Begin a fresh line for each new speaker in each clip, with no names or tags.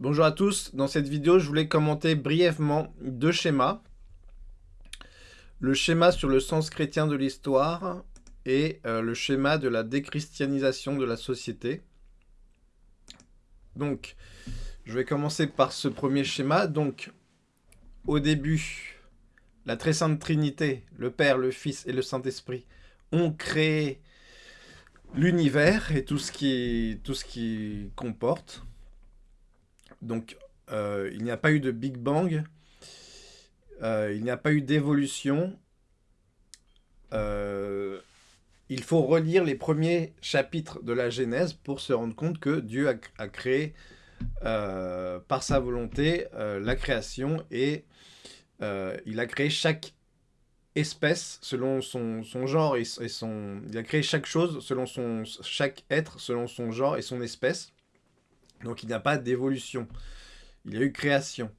Bonjour à tous, dans cette vidéo je voulais commenter brièvement deux schémas. Le schéma sur le sens chrétien de l'histoire et euh, le schéma de la déchristianisation de la société. Donc, je vais commencer par ce premier schéma. Donc, au début, la très sainte Trinité, le Père, le Fils et le Saint-Esprit, ont créé l'univers et tout ce qui, tout ce qui comporte. Donc, euh, il n'y a pas eu de Big Bang, euh, il n'y a pas eu d'évolution. Euh, il faut relire les premiers chapitres de la Genèse pour se rendre compte que Dieu a, créé par sa volonté la création et il a créé chaque espèce selon son, genre et, son... Il a créé chaque chose selon son... Chaque être selon son genre et son espèce. Donc il n'y a pas d'évolution. Il y a eu création.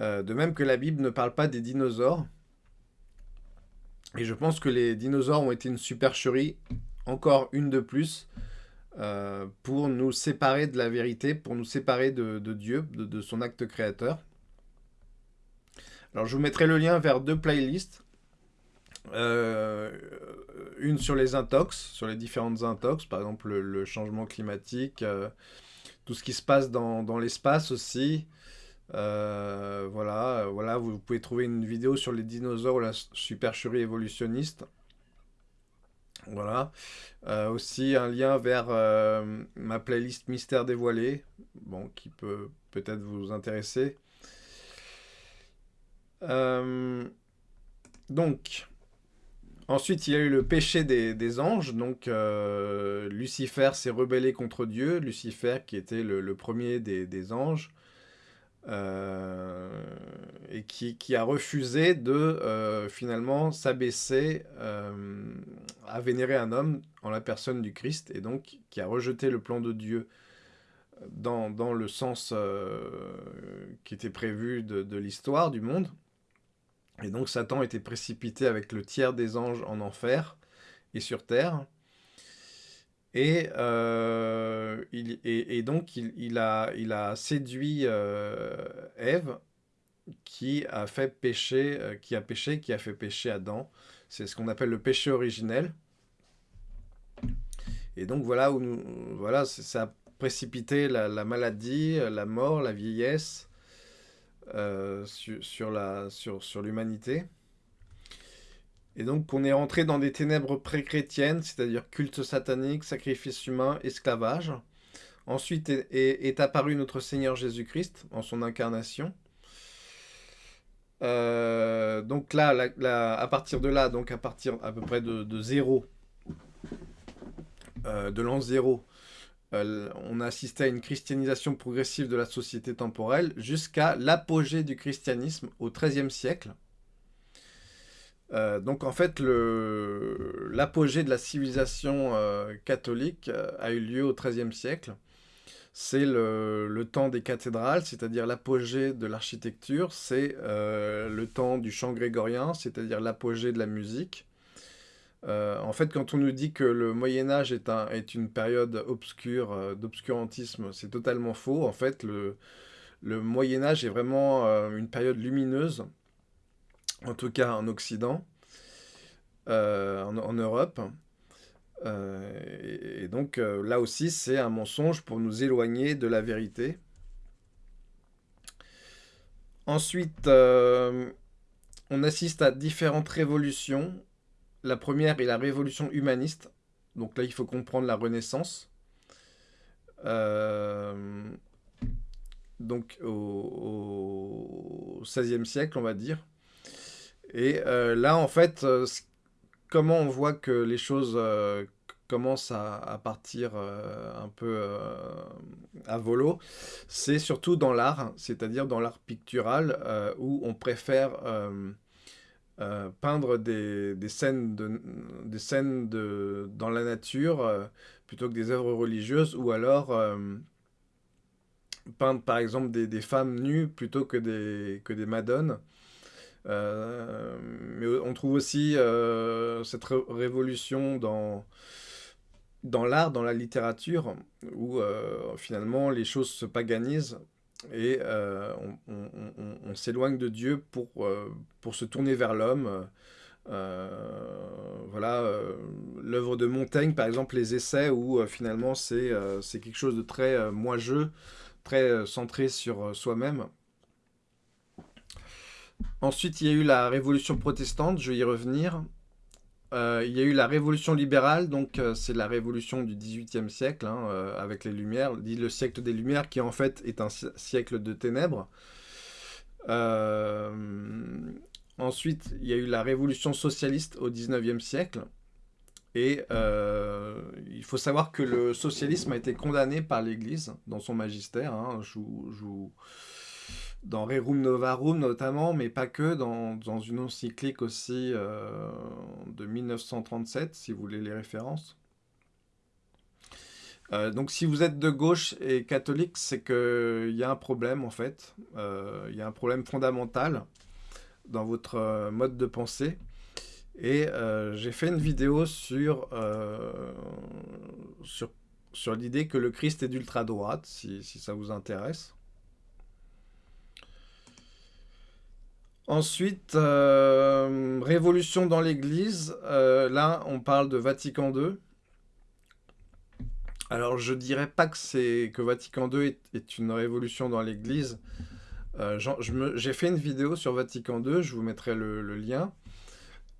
Euh, de même que la Bible ne parle pas des dinosaures. Et je pense que les dinosaures ont été une supercherie, encore une de plus, euh, pour nous séparer de la vérité, pour nous séparer de, Dieu, de, son acte créateur. Alors je vous mettrai le lien vers deux playlists. Euh, une sur les intox, sur les différentes intox, par exemple le, changement climatique, tout ce qui se passe dans, l'espace aussi. Euh, voilà, voilà, vous pouvez trouver une vidéo sur les dinosaures ou la supercherie évolutionniste. Voilà. aussi un lien vers ma playlist Mystère dévoilé, bon, qui peut peut-être vous intéresser. donc, Ensuite, il y a eu le péché des, anges. Donc, euh, Lucifer s'est rebellé contre Dieu. Lucifer, qui était le, premier des, anges, euh, et qui, a refusé de euh, finalement s'abaisser à vénérer un homme en la personne du Christ, et donc qui a rejeté le plan de Dieu dans, le sens qui était prévu de l'histoire du monde. Et donc Satan était précipité avec le tiers des anges en enfer et sur terre. Et, euh, il, et, donc il, a, il a séduit euh, Ève qui a fait pécher, euh, qui a péché, qui a fait pécher Adam. C'est ce qu'on appelle le péché originel. Et donc voilà où nous, voilà, ça a précipité la maladie, la mort, la vieillesse, euh, sur, sur l'humanité. Et donc on est rentré dans des ténèbres pré-chrétiennes, c'est-à-dire culte satanique, sacrifice humain, esclavage. Ensuite est, apparu notre Seigneur Jésus-Christ en son incarnation. Euh, donc là, à partir de là, donc à partir à peu près de, de zéro, euh, de l'an zéro, euh, on a assisté à une christianisation progressive de la société temporelle jusqu'à l'apogée du christianisme au XIIIe siècle. Euh, donc en fait, l'apogée de la civilisation euh, catholique a eu lieu au XIIIe siècle. C'est le, le, temps des cathédrales, c'est-à-dire l'apogée de l'architecture. C'est le temps du chant grégorien, c'est-à-dire l'apogée de la musique. Euh, en fait, quand on nous dit que le Moyen-Âge est, est, une période obscure, euh, d'obscurantisme, c'est totalement faux. En fait, le, Moyen-Âge est vraiment euh, une période lumineuse, en tout cas en Occident, en, Europe. Et, donc, là aussi, c'est un mensonge pour nous éloigner de la vérité. Ensuite, on assiste à différentes révolutions la première est la révolution humaniste. Donc là, il faut comprendre la Renaissance. Euh, donc au, XVIe siècle, on va dire. Et euh, là, en fait, euh, comment on voit que les choses commencent à, partir un peu à volo, c'est surtout dans l'art, c'est-à-dire dans l'art pictural, où on préfère euh, peindre des, scènes, de, des dans la nature euh, plutôt que des œuvres religieuses, ou alors euh, peindre par exemple des, femmes nues plutôt que des, que des madones. mais on trouve aussi cette révolution dans, dans l'art, dans la littérature, où finalement les choses se paganisent et on, s'éloigne de Dieu pour, pour se tourner vers l'homme. voilà, l'œuvre de Montaigne, par exemple, les essais, où finalement c'est quelque chose de très moi-jeu, très centré sur soi-même. Ensuite, il y a eu la révolution protestante, je vais y revenir. Euh, il y a eu la révolution libérale, donc euh, c'est la révolution du XVIIIe siècle, hein, euh, avec les Lumières, dit le siècle des Lumières, qui en fait est un siècle de ténèbres. ensuite, il y a eu la révolution socialiste au XIXe siècle. Et il faut savoir que le socialisme a été condamné par l'Église dans son magistère. Hein, je, dans Rerum Novarum notamment, mais pas que, dans, une encyclique aussi euh, de 1937, si vous voulez les références. Euh, donc si vous êtes de gauche et catholique, c'est qu'il y a un problème en fait, euh, il y a un problème fondamental dans votre mode de pensée. Et j'ai fait une vidéo sur, l'idée que le Christ est d'ultra-droite, si ça vous intéresse. Ensuite, euh, révolution dans l'Église. Euh, là, on parle de Vatican II. Alors, je dirais pas que c'est que Vatican II est, une révolution dans l'Église. Euh, j'ai fait une vidéo sur Vatican II, je vous mettrai le, lien.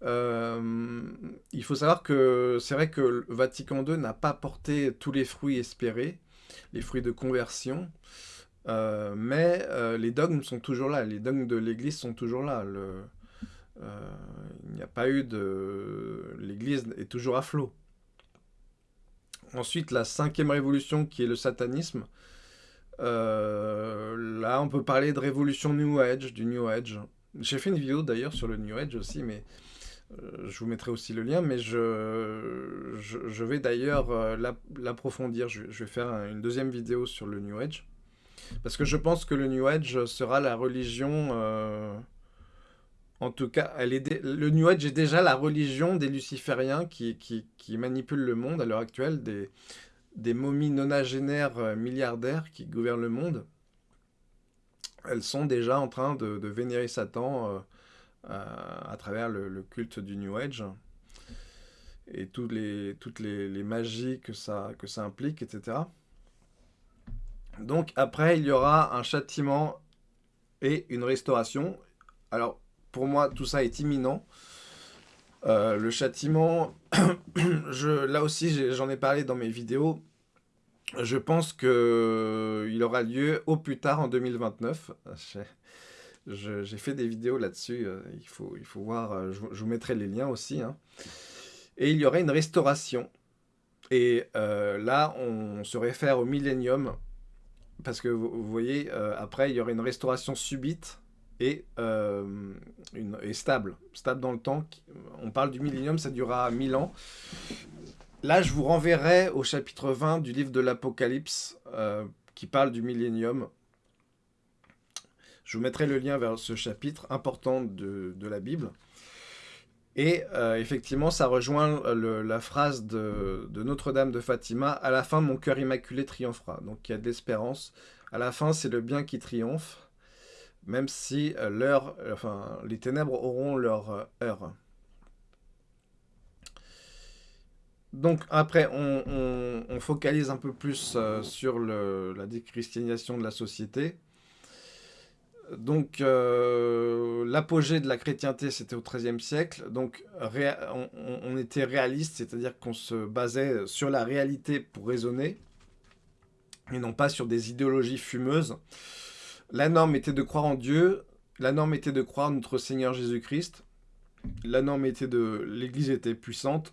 il faut savoir que c'est vrai que Vatican II n'a pas porté tous les fruits espérés, les fruits de conversion. Euh, mais euh, les dogmes sont toujours là, les dogmes de l'Église sont toujours là. Euh, il n'y a pas eu de... L'Église est toujours à flot. Ensuite, la cinquième révolution qui est le satanisme. là, on peut parler de révolution New Age, du New Age. J'ai fait une vidéo d'ailleurs sur le New Age aussi, mais je vous mettrai aussi le lien, mais je, je, vais d'ailleurs l'approfondir. Je, je, vais faire une deuxième vidéo sur le New Age. Parce que je pense que le New Age sera la religion... Euh, en tout cas, elle est le New Age est déjà la religion des lucifériens qui, qui, manipulent le monde à l'heure actuelle, des, des momies nonagénaires euh, milliardaires qui gouvernent le monde. Elles sont déjà en train de, de vénérer Satan euh, à, travers le, culte du New Age et toutes les, toutes les magies que ça, que ça implique, etc. Donc après, il y aura un châtiment et une restauration. Alors, pour moi, tout ça est imminent. Euh, le châtiment, là aussi, j'en ai, parlé dans mes vidéos. Je pense qu'il aura lieu au plus tard en 2029. J'ai fait des vidéos là-dessus. Euh, il, faut, voir. Euh, je, vous mettrai les liens aussi. Hein. Et il y aurait une restauration. Et là, on se réfère au millénium parce que vous, voyez, euh, après, il y aurait une restauration subite et, euh, stable, stable dans le temps. On parle du millénium, ça durera 1000 ans. Là, je vous renverrai au chapitre 20 du livre de l'Apocalypse, euh, qui parle du millénium. Je vous mettrai le lien vers ce chapitre important de la Bible. Et euh, effectivement, ça rejoint la phrase de, Notre-Dame de Fatima, « À la fin, mon cœur immaculé triomphera ». Donc il y a de l'espérance. À la fin, c'est le bien qui triomphe, même si euh, les ténèbres auront leur euh, heure. Donc après, on, focalise un peu plus sur la déchristianisation de la société. Donc, euh, l'apogée de la chrétienté, c'était au XIIIe siècle. Donc, on, était réaliste, c'est-à-dire qu'on se basait sur la réalité pour raisonner, et non pas sur des idéologies fumeuses. La norme était de croire en Dieu, la norme était de croire en notre Seigneur Jésus-Christ, la norme était de... l'Église était puissante,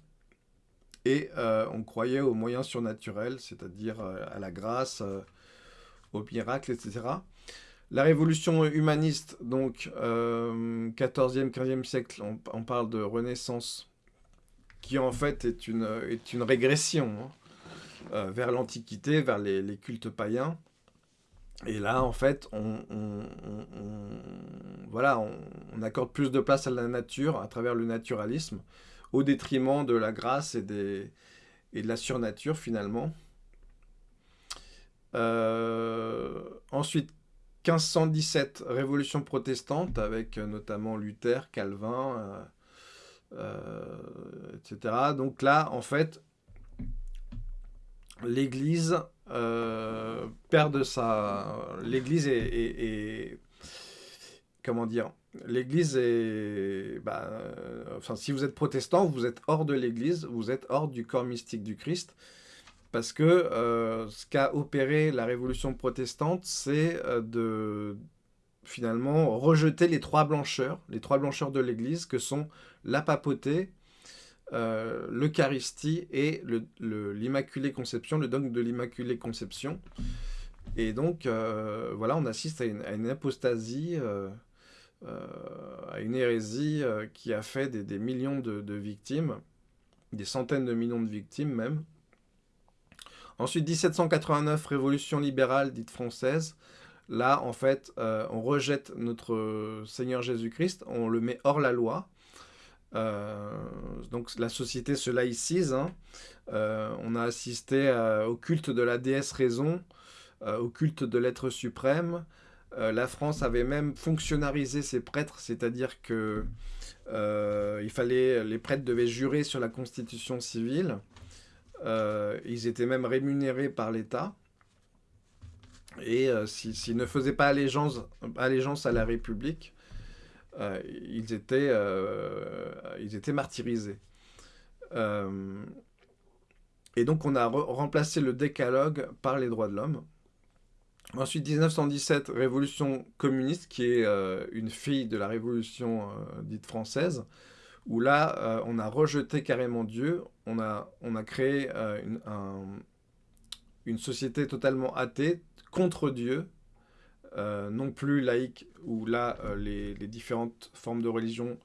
et euh, on croyait aux moyens surnaturels, c'est-à-dire euh, à la grâce, aux miracles, etc. La révolution humaniste, donc 14e, 15e siècle, on, parle de renaissance, qui en fait est une, régression hein, euh, vers l'Antiquité, vers les, cultes païens. Et là, en fait, on, accorde plus de place à la nature à travers le naturalisme, au détriment de la grâce et de la surnature finalement. Euh, ensuite, 1517, révolution protestante, avec euh, notamment Luther, Calvin, etc. Donc là, en fait, l'Église perd de sa... L'Église est, Comment dire L'Église est... Bah, enfin, si vous êtes protestant, vous êtes hors de l'Église, vous êtes hors du corps mystique du Christ. Parce que euh, ce qu'a opéré la révolution protestante, c'est euh, de finalement rejeter les trois blancheurs, les trois blancheurs de l'Église, que sont la papauté, euh, l'Eucharistie et l'Immaculée Conception, le dogme de l'Immaculée Conception. Et donc, voilà, on assiste à une, apostasie, à une hérésie qui a fait des, millions de victimes, des centaines de millions de victimes même. Ensuite, 1789, révolution libérale dite française. Là, en fait, euh, on rejette notre Seigneur Jésus-Christ, on le met hors la loi. Euh, donc la société se laïcise. Hein. Euh, on a assisté au culte de la déesse raison, au culte de l'être suprême. la France avait même fonctionnalisé ses prêtres, c'est-à-dire que il fallait, les prêtres devaient jurer sur la constitution civile. Euh, ils étaient même rémunérés par l'État. Et euh, s'ils ne faisaient pas allégeance, à la République, euh, ils, étaient, ils étaient martyrisés. et donc on a remplacé le décalogue par les droits de l'homme. Ensuite, 1917, révolution communiste, qui est une fille de la révolution dite française où là, euh, on a rejeté carrément Dieu, on a, on a créé euh, une, société totalement athée contre Dieu, euh, non plus laïque, où là, les, différentes formes de religion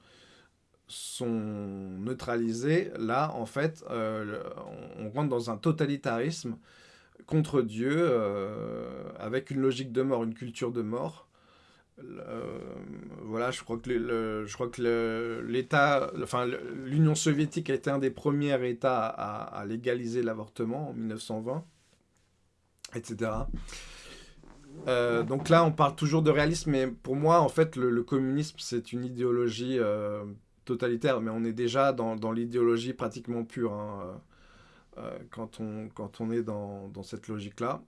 sont neutralisées. Là, en fait, on rentre dans un totalitarisme contre Dieu, avec une logique de mort, une culture de mort, euh, voilà, je crois que le, je crois que l'État, enfin l'Union soviétique a été un des premiers États à, légaliser l'avortement en 1920, etc. Euh, donc là, on parle toujours de réalisme, mais pour moi, en fait, le, communisme, c'est une idéologie euh, totalitaire, mais on est déjà dans, dans l'idéologie pratiquement pure hein, quand, on, quand on est dans, dans cette logique-là.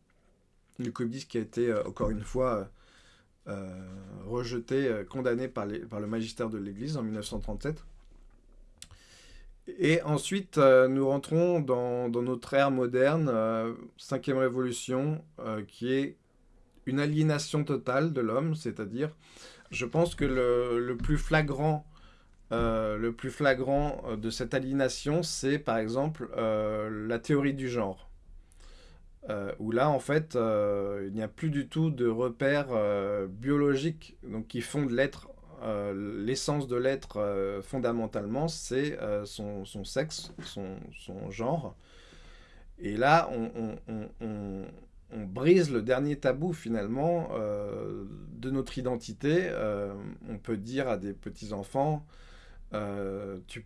Le communisme qui a été, encore une fois, rejeté, euh, condamné par, par, le magistère de l'Église en 1937. Et ensuite, euh, nous rentrons dans, notre ère moderne, cinquième révolution, qui est une aliénation totale de l'homme, c'est-à-dire, je pense que le, plus flagrant, le plus flagrant de cette aliénation, c'est par exemple la théorie du genre. Euh, où là, en fait, euh, il n'y a plus du tout de repères euh, biologiques donc, qui font de l'être, l'essence de l'être fondamentalement, c'est son, sexe, son, genre. Et là, on, brise le dernier tabou finalement de notre identité. on peut dire à des petits-enfants, euh, tu,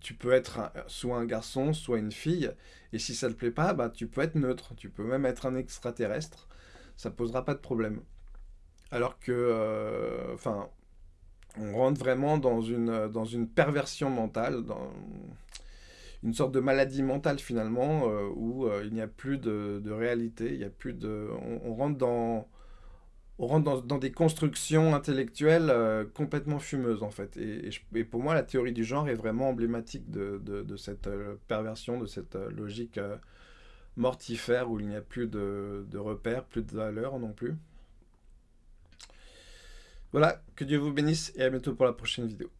tu, peux être soit un garçon, soit une fille, et si ça te plaît pas, bah, tu peux être neutre, tu peux même être un extraterrestre, ça posera pas de problème. Alors que, euh, enfin, on rentre vraiment dans une, dans une perversion mentale, dans une sorte de maladie mentale finalement, euh, où il n'y a plus de, de, réalité, il y a plus de, on rentre dans on rentre dans, des constructions intellectuelles euh, complètement fumeuses, en fait. Et, pour moi, la théorie du genre est vraiment emblématique de, cette euh, perversion, de cette euh, logique mortifère où il n'y a plus de, de repères, plus de valeurs non plus. Voilà, que Dieu vous bénisse et à bientôt pour la prochaine vidéo.